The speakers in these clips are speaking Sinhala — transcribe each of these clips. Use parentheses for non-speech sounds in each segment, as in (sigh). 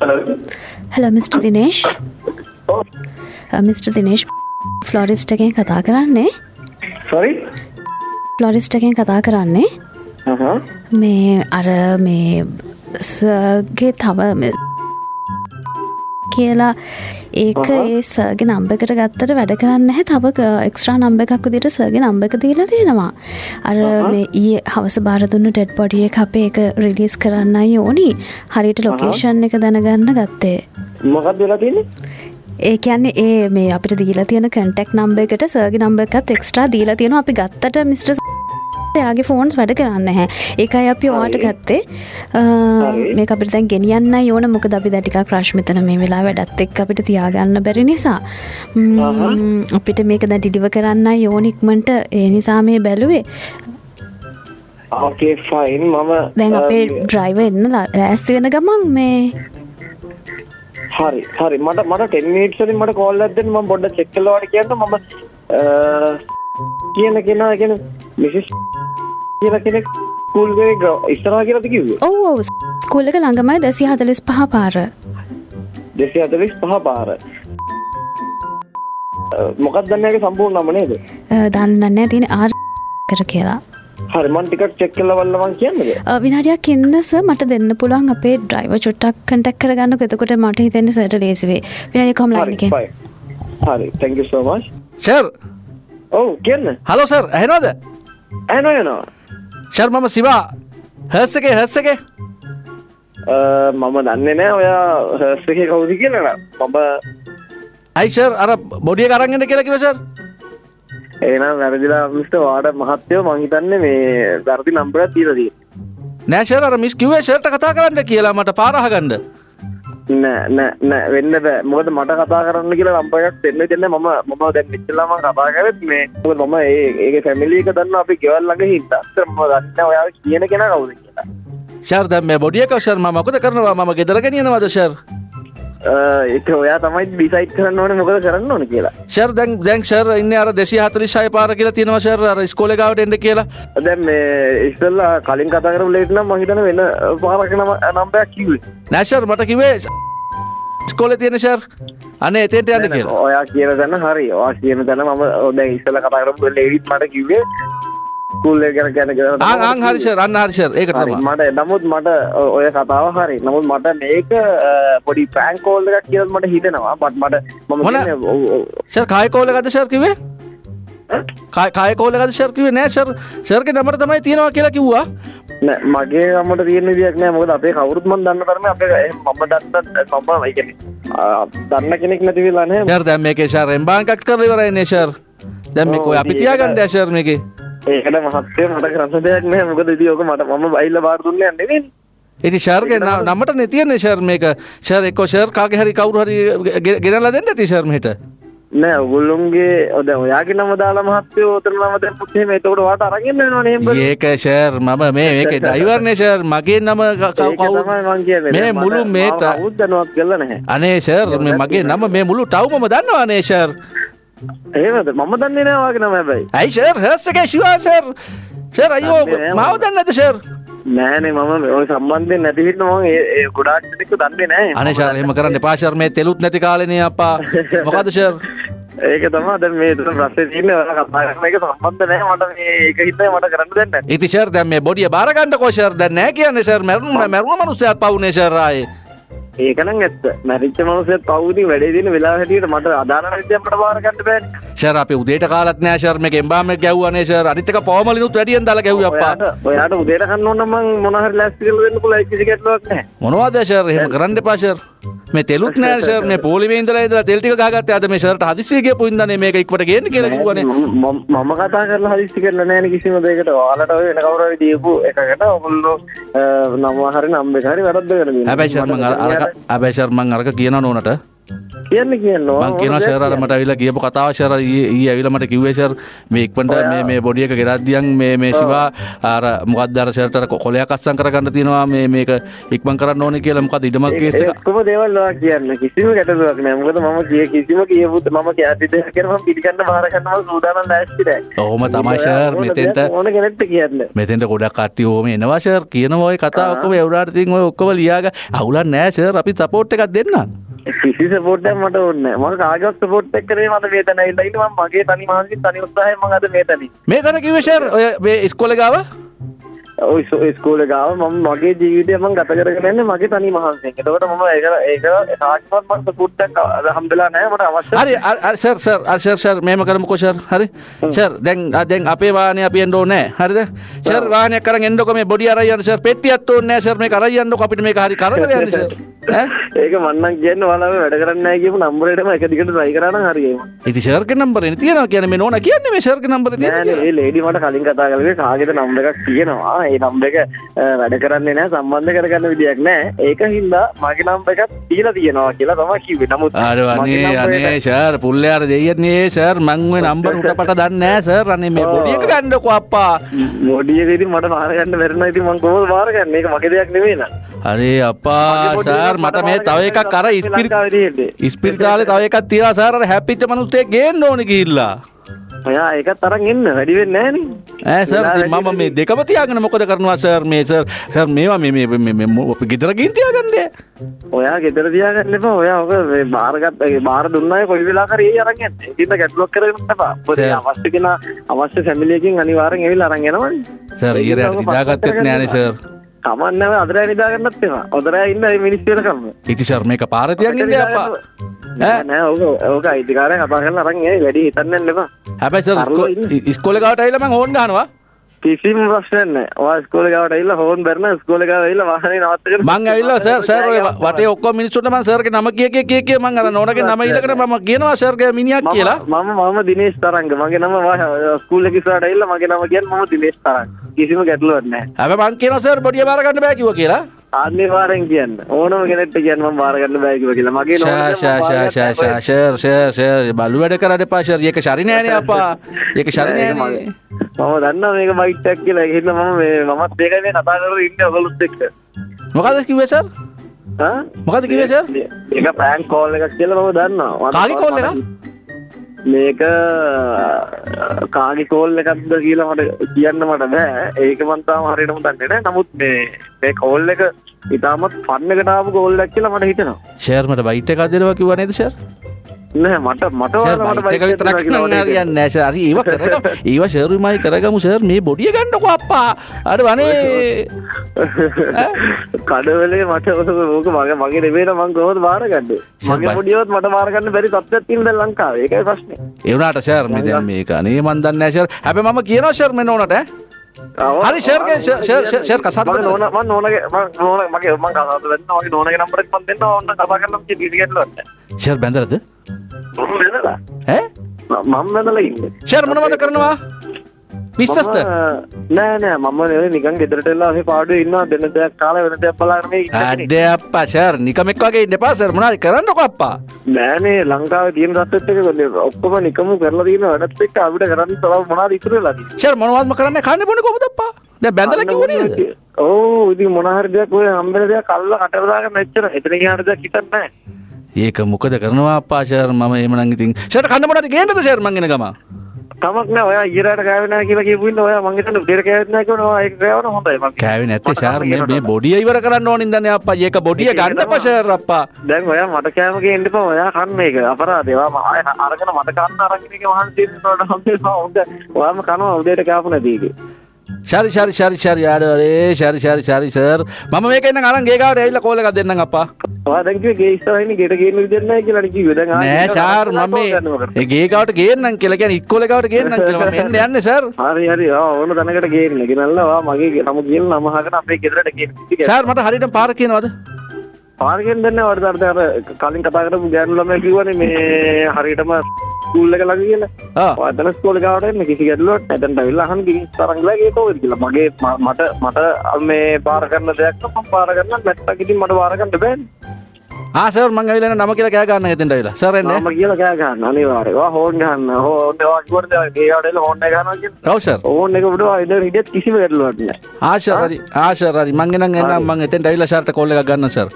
Hello mister Dinesh mister Dinesh florist එකෙන් කතා කරන්නේ. සොරි ෆ්ලොරිස්ට එකෙන් කතා කරන්නේ. මේ අර මේ සගේ තව කියලා ඒක ඒ සර්ග නම්බකට ගත්තට වැඩ කරන්න හැ තව එක්ස්ට්‍රා නම්බ එකක් දිට සර්ග නම්බ එක දීලා තියෙනවා අර මේ ඒ හවස බාරදුන්න ටෙඩ් පොඩිය අපේ එක රිලිස් කරන්නයි ඕනි. හරිට ලොකේෂන් එක දැනගන්න ගත්තේ. මොකක් දෙලා තියෙන ඒ කියන්නේ ඒ මේ අපිට දීලා තියෙන කටෙක් නම්බ එකට සර්ග නම්බ එකත් එක්ස්ට්‍රා දීලා තියෙන අපි ගත්තට මිස්ට යාගේ ෆෝන්ස් වැඩ කරන්න හැ ඒකයි අපි වාට ගත්තේ. මේ අපිට දැන් ගෙනියන්න ඕන. මොක අපි දැටික ක්‍රශ්මිතන මේ වෙලා වැඩත් එක් අපිට තියාගන්න බැරි නිසා. අපිට මේක දැ ඩිඩිව කරන්න යෝනික්මට ඒ නිසා මේ බැලුවේ. ඕකේ ෆයින් මම දැන් අපේ ඩ්‍රයිව එන්න ඇස්ති වෙන ගමන් මේ. හරි හරි. මට මට ටෙන්මීට්සලින් මට කෝල් ඇදෙන් ම බොඩ්ඩ චෙක්කලවාට කියන්න. මම කියන කෙනා ගැන මිසිස් කියල කෙනෙක් ස්කූල්ගේ ඉස්තරා කියලද කිව්වේ? ඔව් ඔව්. ස්කූලක ළඟමයි දෙසි හතලිස් පහ පාර. දෙසි අතලිස් පහ පාර මොකක් දන්නගේ සම්පූර්ණ නම නේද දන්නන්න තියෙන ආර් කර කියලා. හරිමන් ටිකක් චෙක් කල වල්ලවන් කියන්නද විනාඩියක් ඉන්නස මට දෙන්න පුළුවන් අපේ ඩ්‍රයිව චුට්ටක් කටක් කරගන්න එතකොට මට හිතන්න සට ලේසිවේ විනාඩි කොම්ලාක හරි තැංක සෝමස් සර් ඔව් කියන්න. හලෝ සර් ඇහෙනවද? ඇනෝ යනවා ශර් මම සිවා. හර්ස එක මම දන්නේ නෑ ඔයා එක කවුදි කියලන මම අයිෂර් අර බොඩිය කරගෙන කියලා කිවසර් ඒනම් වැරදිලා මිස්ට වාඩ මහත්තයෝ මංහිතන්න මේ දර්දි නම්බර තීරදී නෑශර අර මිස් කිවේ ෂර්ට කතා කරන්න කියලා මට පාරහගන්න නෑ නෑ නෑ. වෙන්න බෑ. මොකද මට කතා කරන්න කියලා නම්බරයක් දෙන්න දෙන්න මම මම දැන් ඉස්සෙල්ලාම කතා කරත් මේ. මොකද මම ඒ ඒක ෆැමිලි එක දන්න අපි ගෙවල් ළඟ හින්දා. අතර මම දන්නේ ඔයා කියන කෙනා කවුද කියලා. ෂර් දැන් මේ බොඩිය එක ෂර් මම මොකද කරනවා? මම ගෙදර ගෙනියනවද ෂර්? ඒක ඔයා තමයි ඩිසයිඩ් කරන්න ඕනේ මොකද කරන්න ඕනේ කියලා. ෂර් දැන් දැන් ෂර් ඉන්නේ අර 246 පාර කියලා තියෙනවා ෂර් අර ඉස්කෝලේ ගාවට එන්න කියලා. දැන් මේ ඉස්සෙල්ලා කලින් කතා කරපු ලේට් නම් මම හිතන්නේ වෙන පාරක නම නම්බරයක් කිව්වේ. නෑ ෂර් මට කිව්වේ ඉස්කෝලේ තියෙන ෂර් අනේ එතෙන්ට යන්න කියලා. ඔයා කියන තැන හරි. ඔයා කියන තැන මම දැන් ඉස්සෙල්ලා කතා කරපු ලේඩිත් මට කිව්වේ ස්කූල් එක ගැන ගැන ගැන ආ ආ හරි ෂර් අන්න හරි ෂර් ඒක තමයි. මට නමුත් මට ඔය කතාව හරි. නමුත් මට මේක පොඩි ප්‍රෑන්ක් කෝල් එකක් කියලා මට හිතෙනවා. බට් මට මම මොන? ෂර් කාය කෝල් එකක්ද ෂර් කිව්වේ? කාය කෝල් එකක්ද ෂර් කිව්වේ? නෑ ෂර් ෂර්ගේ නම්බර තමයි තියෙනවා කියලා කිව්වා. නෑ මගේ නම්බරට තියෙන විදියක් නෑ. මොකද අපේ කවුරුත් මම දන්න තරමේ අපේ මම දන්න මම ඒ කියන්නේ දන්න කෙනෙක් නැති වෙලා නෑ ෂර් දැන් මේකේ ෂර් එම්බාන්කක් කරලා ඉවරයිනේ ෂර් දැන් මේක ඔය අපි තියාගන්න ෂර් මේකේ ඒකට මහත්තය මට කරන්න දෙයක් නෑ මොකද ඉතින් ඔක මට මම බයිලා බාර දුන්නේ නෙවෙයි. ඉති ශර්ගේ නමට නතියන්නේ ශර් මේක. ශර් එක්ක ශර් කාගේ හරි කවුරු හරි ගෙනලා දෙන්න ඇති ශර්මහිට නෑ ඔගොල්ලොන්ගේ ඔද ඔයාගේ නම දාලා මහත්තයෝ ඔතන නම දැම්මොත් එහෙම එතකොට වාට අරගෙන වෙනවා නේ ඒක ෂර් මම මේ මේක ඩ්‍රයිවර්නේ ෂර්. මගේ නම කවුරු? මේ මුළු මේ උද්දනවත් කළා නැහැ. අනේ ෂර් මේ මගේ නම මේ මුළු ටවුමම දන්නවා නේ ෂර් එහෙමද? මම දන්නේ නෑ වාගේ නම හැබැයි. ඇයි ෂර්? හර්ස් එකේ ෂුවර් ෂර්. ෂර් අයියෝ මාව දන්නේ නැද්ද ෂර් නෑනේ මම. ඔය සම්බන්ධයෙන් නැති හින්දා මම ඒ ගොඩාක් දෙනෙක් දන්නේ නෑ. අනේ ෂර් එහෙම කරන්න මේ තෙලුත් නැති කාලේනේ අප්පා. මොකද ෂර්? ඒක තමයි දැන් මේ තුන ප්‍රශ්නේ තියෙන්නේ. ඔයාලා කතා කරන එක සම්බන්ධ නැහැ මට මේ ඒක හින්දා මට කරන්න දෙන්නේ. නැහැ. ඉතින් ෂර් දැන් මේ බොඩිය බාර ගන්නකෝ ෂර්. දැන් නැහැ කියන්නේ ෂර්. මරුණ මරුණ මිනිස්සයාත් පවුනේ ෂර් ආයේ. ඒක නම් ඇත්ත. මැරිච්ච මිනිස්සෙත් පවුදී වැඩේ දින වෙලාව හැටියට මට අදාළ නැති අපිට බාර ගන්න බෑනේ. ෂර් අපි උදේට කාලත් නෑ ෂර් මේක එම්බාම් එක ගැව්වනේ ෂර් අනිත් එක පොවමලිනුත් වැඩියෙන් දාලා ගැව්වේ අප්පා. ඔයාට උදේට කන්න ඕන නම් මං මොන හරි ලෑස්ති කරලා දෙන්න පුළුවන් කිසි ගැටලුවක් නැහැ. මොනවද ෂර් එහෙම කරන්න එපා ෂර්. මේ තෙලුත් නෑ ෂර් මේ පොලිමේ ඉඳලා ඉඳලා තෙල් ටික ගහගත්තේ අද මේ ෂර්ට හදිස්සිය ගියපු ඉඳනේ මේක ඉක්මනට ගේන්න කියලා කිව්වනේ. මම කතා කරලා හදිස්සි කරලා නෑනේ කිසිම දෙයකට. ඔයාලට ඔය වෙන කවුරු හරි දීපු එකකට ඔගොල්ලෝ නම හරි නම් එක හරි වැරද්ද කරලා හැබැයි ෂර් මං අර හැබැයි ෂර් මං අරක කියනවා නෝනට කියන්න කියන්න මං කියනවා ෂර් අර මට ඇවිල්ලා කියපු කතාව ෂර් ඊ ඊ ඇවිල්ලා මට කිව්වේ ෂර් මේ ඉක්මනට මේ මේ බොඩි එක ගෙරද්දියන් මේ මේ ශිවා අර මොකක්ද අර ෂර්ට අර කොලයක් අස්සම් කරගන්න තියෙනවා මේ මේක ඉක්මන් කරන්න ඕනේ කියලා මොකද ඉඩමක් කේස් එක? ඔක්කොම දේවල් ඔයා කියන්න. කිසිම ගැටලුවක් නෑ. මොකද මම කිය කිසිම කියපුත් මම කැති දෙයක් කරන මම පිළිගන්න බාර ගන්නවා. සූදානම් නැස්ති නෑ. ඔහොම තමයි ෂර් මෙතෙන්ට ඕන කෙනෙක්ට කියන්න. මෙතෙන්ට ගොඩක් කට්ටිය ඕම එනවා ෂර් කියනවා ඔය කතා ඔක්කොම එවුනාට ඉතින් ඔය ඔක්කොම ලියාග අවුලක් නෑ ෂර් අපි සපෝට් එකක් දෙන්නම් කිසි සපෝට්ටයක් මට ඕනේ නෑ මම කාගවත් සපෝට් එක කරේ මට මේ තැන ඇවිල්ලා ඉන්නේ. මම මගේ තනි මානසික තනි උත්සාහයෙන් මම අද මේ තැනි මේ තන කිව්වේ ෂර් ඔය මේ ඉස්කෝලේ ගාව? ඔය ස්කෝල ගාව මම මගේ ජීවිතය මම ගත කරගෙන යන්නේ මගේ තනි මහන්සියෙන්. එතකොට මම ඒක ඒක මම සපෝට්ටක් හම්බෙලා නැහැ. මට අවශ්‍ය. හරි අර- අර සර් සර් අර සර් සර් මෙහෙම කරමුකෝ සර් හරි? සර් දැන් ආ, දැන් අපේ වාහනේ අපි එන්න ඕනේ හරිද? සර් වාහනයක් අරන් එන්නකො මේ බොඩි අරන් යන්න සර් පෙට්ටියක් ඕනේ නැහැ සර් මේක අරන් යන්නකො අපිට මේක හරි (laughs) ඈ? ඒක මන්නම් කියන්නේ ඔයාලා වැඩ කරන්නේ කියපු නම්බරේටම එක දිගට try කරා නම් හරි ඒක. ඉතින් සර්ගේ නම්බරේ තියෙනවා කියන්නේ මේ නෝනා කියන්නේ මේ සර්ගේ නම්බරේ නෑ තියෙනවා නෑ ඒ ලේඩි මට කලින් කතා කරේ කාගේද නම්බර එකක් තියෙනවා. ඒ එක අ, වැඩ කරන්නේ නැහැ සම්බන්ධ කරගන්න විදියක් නැහැ. ඒක හින්දා මගේ නම්බර එකක් දීලා තියෙනවා කියලා තමයි කිව්වේ. නමුත් අනේ අනේ එක- සර් පුල්ලයාර දෙයන්නේ සර් මං ඔය නම්බර උටපට දන්නේ නැහැ සර් අනේ මේ (laughs) බොඩි එක ගන්නකො අප්පා මොඩියක ඉතින් මට බාර ගන්න බැරි නම් ඉතින් මම කොහොමද බාර ගන්න? ඒක මගේ දෙයක් නෙවෙයි නේද? අරේ අප්පා සර් මට මේ තව එකක් අර ඉස්පිරි ඉස්පිරිතාලේ තව එකක් තියලා සර් අර හැප්පිච්ච මනුස්සයෙක් ගේන්න ඕනේ ගිහිල්ලා ඔයා ඒකත් අරන් එන්න වැඩි වෙන්නේ නැහැ ඈ සර් ඉතින් මම මේ දෙකම තියාගෙන මොකද කරනවා සර් මේ සර් සර් මේවා මේ ගෙදර ගිහින් තියාගන්නේ ඔයා ගෙදර තියාගන්න එපා. ඔයා ඔක ඒ බාර දුන්නාය කොයි වෙලාවකරි ඒ අරන් යන්න. ඒකින්ද ගැටලුවක් කරගෙන එපා. අවශ්‍ය කෙනා අවශ්‍ය ෆැමිලි එකකින් අනිවාර්යෙන් ඇවිල්ලා අරන් යනවනේ. සර් ඊරට නිදාගත්තෙත් නෑනේ සර් කමන්නේ නැහැ අදරෑ නිදාගන්නත් එපා. අදරෑ ඉන්න මේ මිනිස්සු වෙනකම්. ඉතින් සර් මේක පාර තියන් ඉන්නේ අප්පා නෑ ඕක ඕක අයිතිකාරය කතා කරලා අරන් වැඩි හිතන්න එපා. හැබැයි ඉස්කෝලේ ගාවට ඇවිල්ලා මං ඕන් ගහනවා කිසිම ප්‍රශ්නයක් නැහැ. ඔයා ඉස්කෝලේ ගාවට ඇවිල්ලා හෝන් බැරන ඉස්කෝලේ ගාව ඇවිල්ලා වාහනේ නවත්තගෙන මං ඇවිල්ලා සර් සර් ඔය වටේ ඔක්කොම මිනිස්සුන්ට මං සර්ගේ නම කිය කිය කිය කිය මං අර නෝනගේ නම ඊළඟට මම කියනවා සර්ගේ මිනිහක් කියලා. මම මම දිනේශ් තරංග. මගේ නම ස්කූල් එක ඉස්සරහට ඇවිල්ලා මගේ නම කියන්නේ මම දිනේශ් තරංග. කිසිම ගැටලුවක් නැහැ. හැබැයි මං කියනවා සර් බොඩිය බාර ගන්න බෑ කිව්වා කියලා. අනිවාර්යෙන් කියන්න. ඕනම කෙනෙක්ට කියන්න මම බාර ගන්න බෑ කිව්වා කියලා. මගේ ෂා ෂා ෂා ෂා ෂා ෂර් ෂර් ෂර් බලු වැඩ කරන්න එපා ෂර් ඒක ශරි නෑනේ අප්පා. ඒක ශරි නෑනේ මම දන්නවා මේක බයිට් එකක් කියලා. හින්දා මම මේ මමත් ඒකයි මේ කතා කරගෙන ඉන්නේ ඔයගොල්ලොත් එක්ක. මොකද කිව්වේ සර් මොකද කිව්වේ සර් ඒක ප්‍රෑන්ක් කෝල් එකක් කියලා මම දන්නවා. කාගේ call එකක්? මේක කාගේ කෝල් එකක්ද කියලා මට කියන්න මට බෑ. ඒක මන් තාම හරියටම දන්නේ නැහැ. නමුත් මේ මේ කෝල් එක ඉතාමත් ෆන් එකට ආපු කෝල් එකක් කියලා මට හිතෙනවා. ෂර් මට බයිට් එකක් දෙනවා කිව්වා නේද නෑ මට මට ෂර් ඔයාලා මට බයිට් එක bike විතරක් එකක් දෙනවා නෑ කියලා කියන්නේ නෑ ෂර්. හරි ඒව කරගමු. (laughs) ඒව ෂර්මයි කරගමු ෂර්. මේ බොඩිය ගන්නකො අප්පා. අර වනේ. (laughs) කඩවලේ මට ඕක මගේ මගේ නෙවෙයි මං කොහොමද බාරගන්නේ මගේ පොඩියවත් මට බාරගන්න බැරි තත්ත්වයක් දැන් ලංකාවේ. ඒකයි ප්‍රශ්නේ. ඒ වුණාට ෂර් මේ දැන් මේක. අනේ මන් දන්නේ නෑ ෂර්. හැබැයි මම කියනවා ෂර් මෙන්න ඕනට ඈ. හරි ෂර්ගේ ෂර් බඳලා. නෝන මගේ නෝනගේ නම්බර් එක මම දෙන්න ඕන්න කතා කිසි කිසිකෙල්ලවත් ෂර් වෙනලා ඈ? මම වෙනලා ඉන්නේ. ෂර් මොනවද කරනවා විශ්වස්ත? නෑ නෑ මම නිකන් ගෙදරට එලා ඔහේ පාඩුවේ ඉන්නවා දෙන්න දෙයක් කාලා වෙන දෙයක් බලාගෙන මේ ඉන්න කෙනෙක්. අඩේ අප්පා ෂර් නිකමෙක් වගේ ඉන්න එපා ෂර් මොනාරි කරන්නකො අප්පා. නෑනේ ලංකාවේ තියෙන තත්ත්වෙත් එක කොල්ලේ ඔක්කොම නිකම්ම කරලා තියෙන වැඩත් එක්ක අපිට කරන්න තව මොනවද ඉතුරු වෙලා තියෙන්නේ. ෂර් මොනවත්ම කරන්නේ කන්නේ බොන්නේ කොහොමද අප්පා? දැන් බැඳලා කිව්වේ නේද? ඔව් ඉතින් මොන හරි දෙයක් ඔය හම්බෙන දෙයක් අල්ල කට දාගෙන මෙච්චර එතන ගියාට දෙයක් හිතන්නේ නැහැ ඒක මොකද කරනවා අප්පා ෂර්? මම එහෙමනම් ඉතින් ෂර් කන්න මොනවද ගේන්නද ෂර් මං එන ගම තමක් නෑ. ඔයා ඊරාට කෑවේ නැහැ කියලා කියපු ඉන්න ඔයා මං හිතන්නේ උදේට කෑවෙත් නැහැ කියනවා ඒක කෑවන හොඳයි. මං කෑවේ නැත්තේ ෂර් මේ මේ බොඩිය ඉවර කරන්න ඕනින් දන්නේ අප්පා. ඒක බොඩිය ගන්නපා ෂර් අප්පා. දැන් ඔයා මට කෑම ගේන්න එපා. ඔයා කන්න ඒක අපරාධේ ඔයා අරගෙන මට කන්න අරගෙන එක මහන්සි වෙනකොට හම්බෙනවා හොඳ ඔයාම කනවා උදේට කෑපු නැති එකේ ශරි ශරි ශරි ශරි යාඩරේ ශරි ශරි ශරි සර් මම මේක එන්න අරන් ගේ ගාවට ඇවිල්ලා කෝල් එකක් දෙන්නම් අප්පා. ඔයා දැන් කිව්වේ ගේ ඉස්සරහින් ගෙට ගේන්න විදියක් නැහැ කියලා නේ කිව්වේ. දැන් නෑ ෂාර් මම මේ ගේ ගාවට ගේන්නම් කියලා කියන්නේ ඉක්කොල ගාවට ගේන්නම් කියලා මම එන්න යන්නේ සර් හරි හරි. ආ ඕන තැනකට ගේන්න. ගෙනල්ලා ඔයා මගේ නම කියලා නම අහගෙන අපේ ගෙදරට ගේන්න. සර් මට හරියටම පාර කියනවද? පාරකින් දෙන්නේ වඩ අර කලින් කතා කරපු ගෑනු ළමයා කිව්වනේ මේ හරියටම ස්කූල් එක ළඟ කියලා. අතන ස්කූල් එක ආවට එන්න කිසි ගැටලුවක් නැහැ. දැන් ඇවිල්ලා අහන්න ගිහින් තරංගලා ගියේ කොහෙද කියලා. මගේ මට මට මේ පාර කරන දෙයක් පාර කරන්න නැත්තම් ඉතින් මට පාර ගන්න බෑනේ. ආසර් මං ඇවිල්ලා නම කියලා කෑ ගන්න එතෙන්ට ඇවිල්ලා. සර් එන්නේ? නම කියලා කෑ ගන්න. අනිවාර්යයෙන්. ඔයා හෝන් ගන්න. හෝන් ඔයා කිව්වද ඒ වඩේල හෝන් එක ගන්නවා කියන්නේ ඔව් සර් ඕන් එක උඩ ඉඳන් හිටියත් කිසිම වැටලුවක් නැහැ. ආශර් හරි. ආශර් හරි. මං එනම් එනම් මං එතෙන්ට ඇවිල්ලා සර්ට කෝල් එකක් ගන්න සර්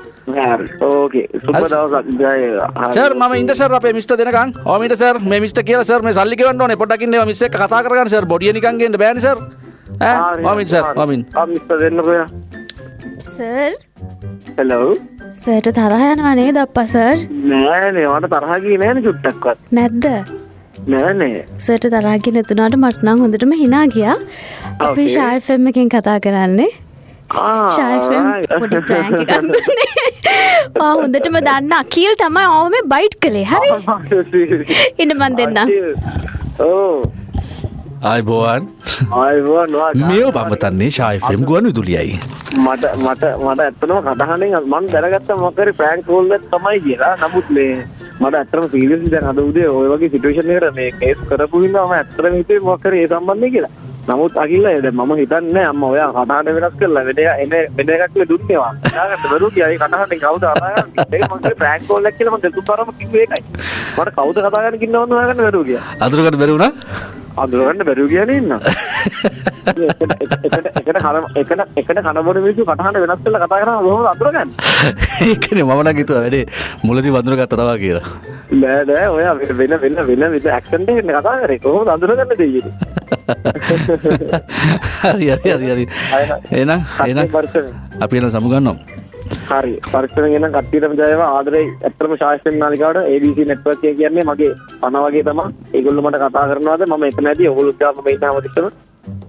සර් මම ඉන්න සර් අපේ මිස්ටර් දෙනකන් ඕ මිට සර් මේ මිස්ටර් කියලා සර් මේ සල්ලි ගෙවන්න ඕනේ පොඩ්ඩක් ඉන්න මිස් එක්ක කතා කරගන්න සර් බොඩිය නිකන් ගේන්න බෑනේ සර් ඈ ඕමින් සර්. ඕමින් ආ මිස්ටර් දෙන්නකෝ යා සර් හෙලෝ සර්ට තරහ යනවා නේද අප්පා සර් නෑනේ මට තරහ ගියේ නෑනේ චුට්ටක්වත් නැද්ද නෑනේ සර්ට තරහගි නැතුනාට මටනං හොඳටම හිනා ගියා අපි. ශායෆෙම්ම එකෙන් කතා කරන්නේ. ආ ශායෆෙම් පොඩි ප්‍රෑන්ක් (laughs) දුන්නේ. (laughs) ආ හොඳටම දන්න. අකීල් තමයි ආව මේ බයිට් කළේ හරි? ඉන්න මන් දෙන්නම්. ඕ ආයිබෝවන් ආයිබෝන් මේ බම්බතන්නේ ශායිෆම් ගුවන් විදුලියයි. මට මට මට ඇත්තනම කටහනෙන් මං දැනගත්ත මොකරි ප්‍රෑන්ක් කෝල් එකක් තමයි කියලා. නමුත් මේ මට ඇත්තටම සීරියස්ලි දැන් අද උදේ ඔය වගේ සිටුේෂන් එකකට මේ කේස් කරපු හින්දා මම ඇත්තටම හිතුවේ මොකක් හරි ඒ සම්බන්ධයෙන් කියලා නමුත් අකිල්ල දැන් මම හිතන්නේ අම්මා ඔයා කටහඬ වෙනස් කරලා වෙන එන වෙන එකක් නේ දුන්නේ වා යාගත්ත බරු කියයි කටහඬෙන් කවුද? කතා කරන්නේ ඒක මගේ ප්‍රෑන්ක් කෝල් එකක් කියලා මම දෙතුන්තරම කිව්වේ ඒකයි. මට කවුද කතා කරන්න කින්නවද හොයාගන්න? බැරුව ගියා. අදුරකට බැරි වුණා? අඳුරගන්න බැරුව ගියානේ ඉන්න එකට (laughs) කන එකට එකට කනබොන මිනිස්සු කටහඬ වෙනස් කරලා කතා කරනවා කොහොමද අඳුරගන්නේ. (laughs) ඒකනේ මම නම් හිතුවා වැඩේ මුලදී වඳුර ගත්ත තවා කියලා නෑ නෑ ඔයා වෙන වෙන වෙන විද ඇක්සන්ට් එකකින් කතා කරේ. කොහොමද අඳුරගන්න දෙයියේ හරි හරි හරි හරි. එහෙනම් එහෙනම් අපි එන සමුගන්නවා හරි. පරිස්සමෙන් එනම් කට්ටියටම ජයව ආදරේ ඇත්තම ශාස්ත්‍රීය නාලිකාවට ABC network එක කියන්නේ මගේ පණ වගේ තමයි. ඒගොල්ලෝ මට කතා කරනවාද? මම එතන ඇති. ඔයගොල්ලෝ ගාම මේ ඉන්නවා දිස්සම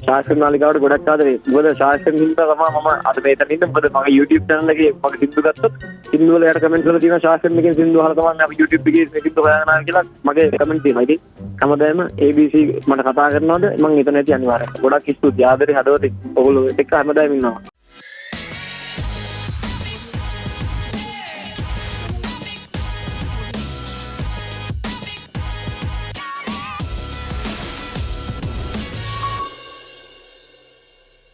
ශාස්ත්‍රීය නාලිකාවට ගොඩක් ආදරේ. මොකද ශාස්ත්‍රීය හින්දා තමයි මම අද මෙතන ඉන්නේ. මොකද මගේ YouTube channel එකේ මගේ සින්දු ගත්තොත් සින්දු වල යට කමෙන්ට් වල තියෙනවා ශාස්ත්‍රීය එකෙන් සින්දු අහලා තමයි අපි YouTube එකේ මේ සින්දු හොයාගෙන ආවේ කියලා මගේ කමෙන්ට් තියෙනවා. ඉතින් හැමදාම ABC මට කතා කරනවාද? මම එතන ඇති අනිවාර්යයෙන් ගොඩක් ස්තුතියි. ආදරේ හදවතින්. ඔයගොල්ලෝ එක්ක හැමදාම ඉන්නවා.